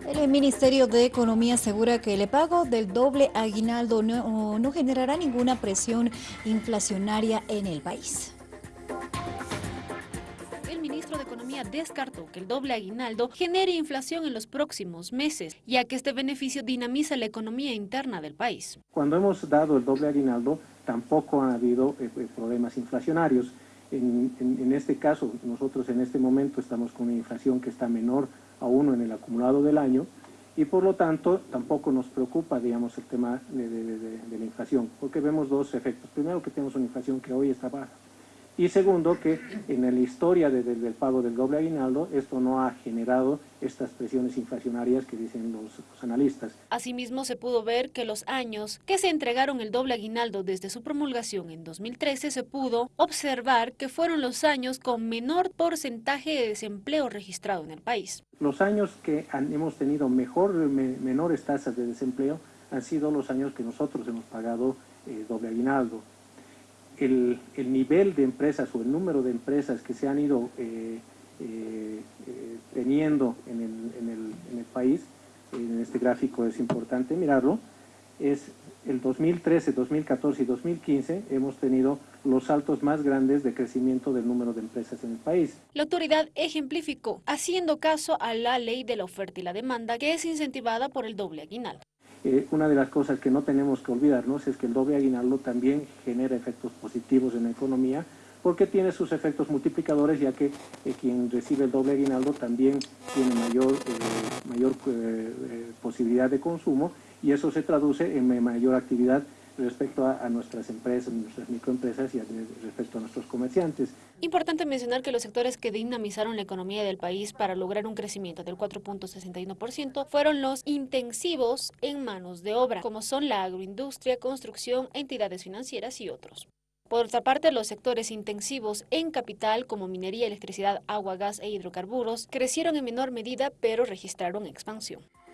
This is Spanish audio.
El Ministerio de Economía asegura que el pago del doble aguinaldo no, no, generará ninguna presión inflacionaria en el país. El ministro de Economía descartó que el doble aguinaldo genere inflación en los próximos meses, ya que este beneficio dinamiza la economía interna del país. Cuando hemos dado el doble aguinaldo, tampoco han habido eh, eh, problemas inflacionarios. En, este caso, nosotros en este momento estamos con una inflación que está menor a uno en el acumulado del año y por lo tanto tampoco nos preocupa, digamos, el tema de la inflación, porque vemos dos efectos. Primero que tenemos una inflación que hoy está baja y segundo, que en la historia de, de, del pago del doble aguinaldo, esto no ha generado estas presiones inflacionarias que dicen los, los, analistas. Asimismo, se pudo ver que los años que se entregaron el doble aguinaldo desde su promulgación en 2013, se pudo observar que fueron los años con menor porcentaje de desempleo registrado en el país. Los años que han, hemos tenido mejor, me, menores tasas de desempleo han sido los años que nosotros hemos pagado eh, doble aguinaldo el, el, nivel de empresas o el número de empresas que se han ido eh, eh, eh, teniendo en el, en, el, en el, país, en este gráfico es importante mirarlo, es el 2013, 2014 y 2015 hemos tenido los saltos más grandes de crecimiento del número de empresas en el país. La autoridad ejemplificó, haciendo caso a la ley de la oferta y la demanda, que es incentivada por el doble aguinaldo eh, una de las cosas que no tenemos que olvidarnos es que el doble aguinaldo también genera efectos positivos en la economía porque tiene sus efectos multiplicadores ya que eh, quien recibe el doble aguinaldo también tiene mayor, eh, mayor posibilidad de consumo y eso se traduce en mayor actividad respecto a, nuestras empresas, nuestras microempresas y a, respecto a nuestros comerciantes. Importante mencionar que los sectores que dinamizaron la economía del país para lograr un crecimiento del 4.61% fueron los intensivos en manos de obra, como son la agroindustria, construcción, entidades financieras y otros. Por otra parte, los sectores intensivos en capital, como minería, electricidad, agua, gas e hidrocarburos, crecieron en menor medida, pero registraron expansión.